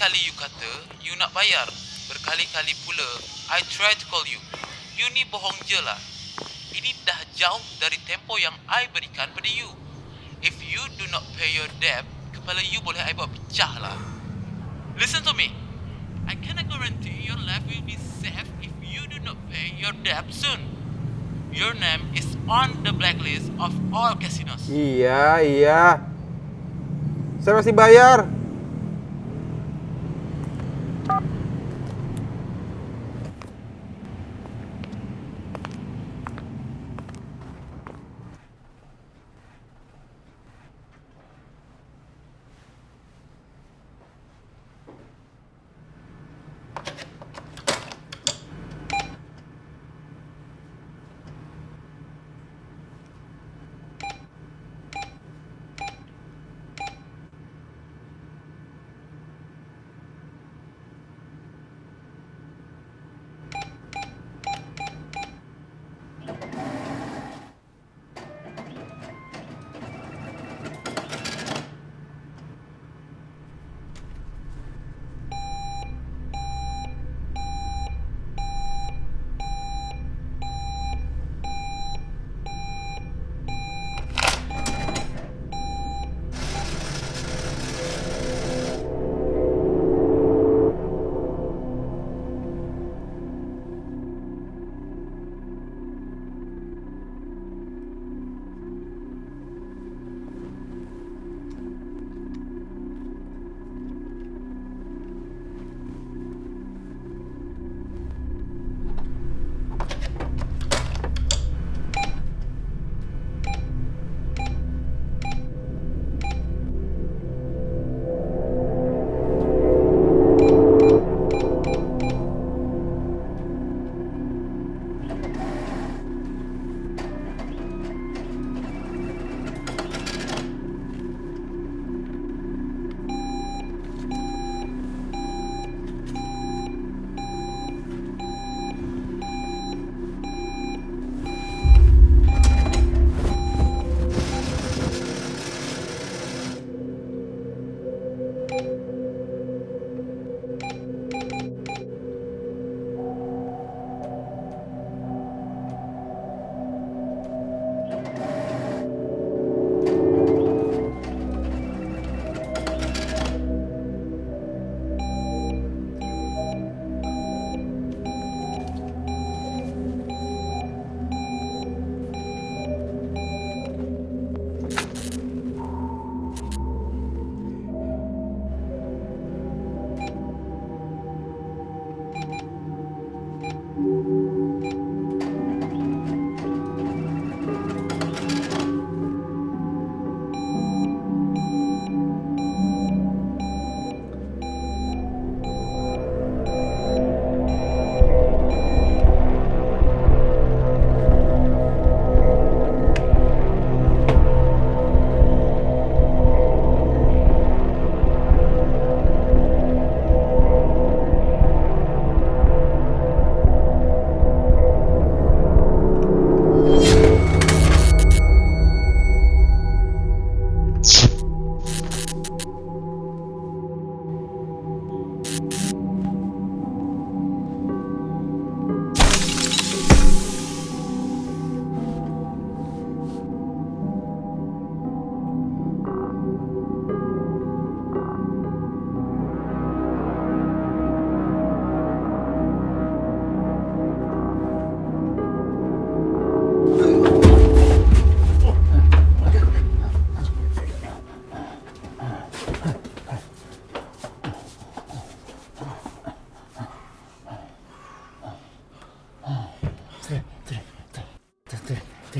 Berkali-kali you kata you nak bayar. Berkali-kali pula I try to call you. You ni bohong je lah. Ini dah jauh dari tempo yang I berikan pada you. If you do not pay your debt, kepala you boleh I buat pecah lah. Listen to me. I cannot guarantee your life will be safe if you do not pay your debt soon. Your name is on the blacklist of all casinos. Iya, iya. Saya masih bayar.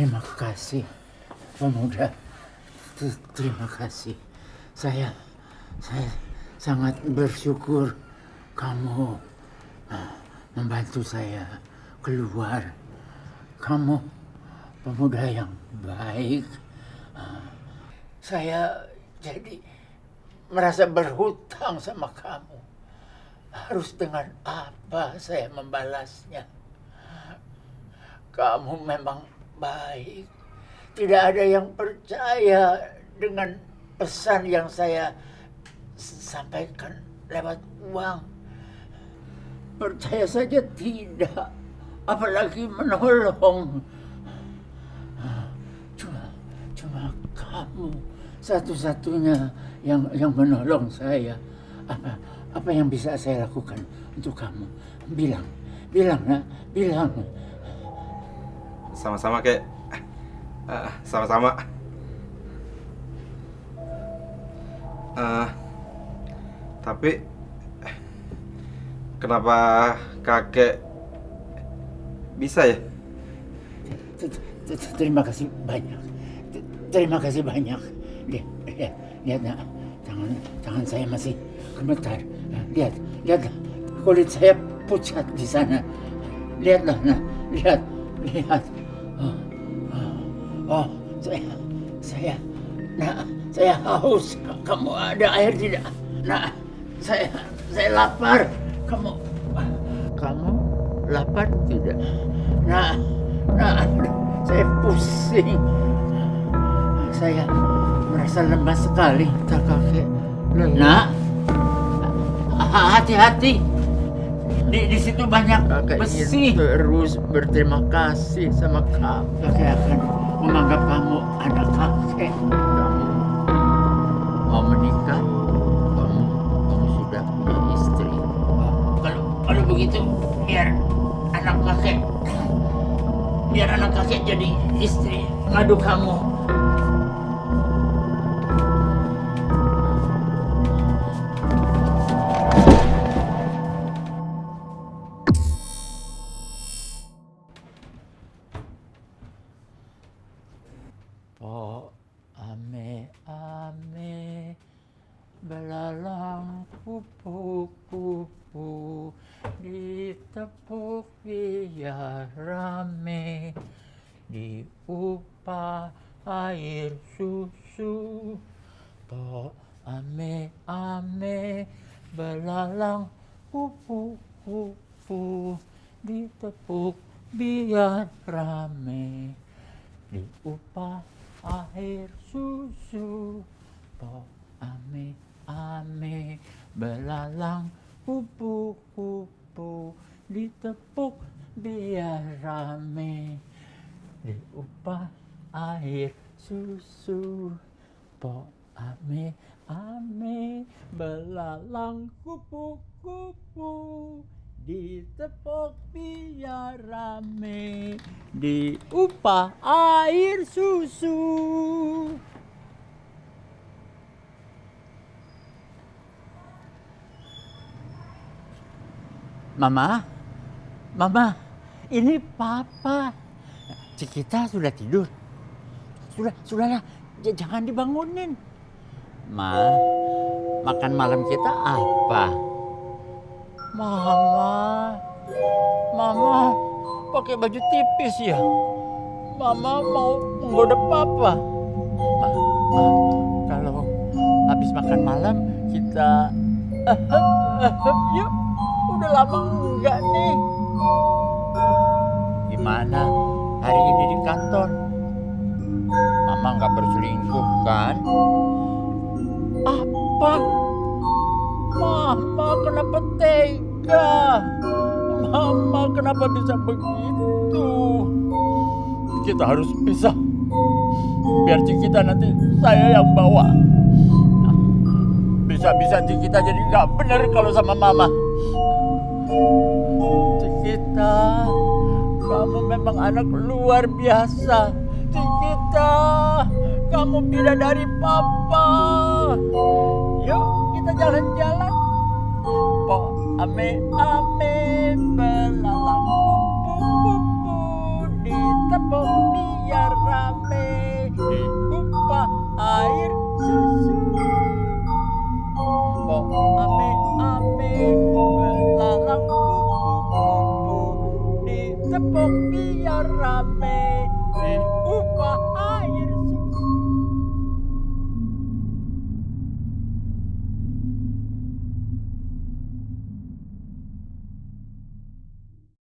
Terima kasih, pemuda. Terima kasih. Saya, saya sangat bersyukur kamu ah, membantu saya keluar. Kamu pemuda yang baik. Ah, Saya jadi merasa berhutang sama kamu. Harus dengan apa saya membalasnya? Kamu memang baik. Tidak ada yang percaya dengan pesan yang saya sampaikan lewat uang. Percaya saja tidak. Apalagi menolong. Cuma, cuma kamu satu-satunya yang yang menolong saya. Apa apa yang bisa saya lakukan untuk kamu? Bilang, bilang nak, bilang. Sama-sama kek. Ah, sama-sama. Ah, tapi kenapa kakek bisa ya? Terima kasih banyak. Terima kasih banyak. Lihat, lihat. Tangan, tangan saya masih gemetar. Lihat, lihat kulit saya pucat di sana. Lihatlah, nak. Lihat, lihat. Oh, oh, saya, saya, nak, saya haus. Kamu ada air tidak? Nak, saya, saya lapar. Kamu, kamu lapar tidak? Nah, nah, saya pusing. Saya merasa lemah sekali, tak kakek. Nak, ha- hati-hati. Di, di situ banyak Kakak besi. ingin terus berterima kasih sama kamu. Kakek akan menganggap kamu anak kakek. Kamu mau menikah? Kamu, kamu sudah punya istri. Kalau kalau begitu, biar anak kakek, biar anak kakek jadi istri ngadu kamu. Kupu-kupu ditepuk biar rame diupah air susu. To ame ame belalang kupu-kupu ditepuk biar rame diupah air susu. Po ame ame belalang kupu kupu ditepuk biar rame. Diupah air susu po ame ame belalang kupu kupu ditepuk biar rame. Diupah air susu Mama, Mama, ini Papa. Cikita sudah tidur. Sudah, sudahlah, jangan dibangunin. Ma, makan malam kita apa? Mama, Mama, pakai baju tipis ya. Mama mau menggoda Papa. Ma, Ma, kalau habis makan malam kita yuk. Udah lama enggak nih. Gimana hari ini di kantor? Mama nggak berselingkuh kan? Apa? Mama kenapa tega? Mama kenapa bisa begitu? Kita harus pisah. Biar Cikita nanti saya yang bawa. Bisa-bisa Cikita jadi nggak bener kalau sama Mama. Cikita, kamu memang anak luar biasa. Cikita, kamu bidadari papa. Yuk, kita jalan-jalan. Po, ame, ame,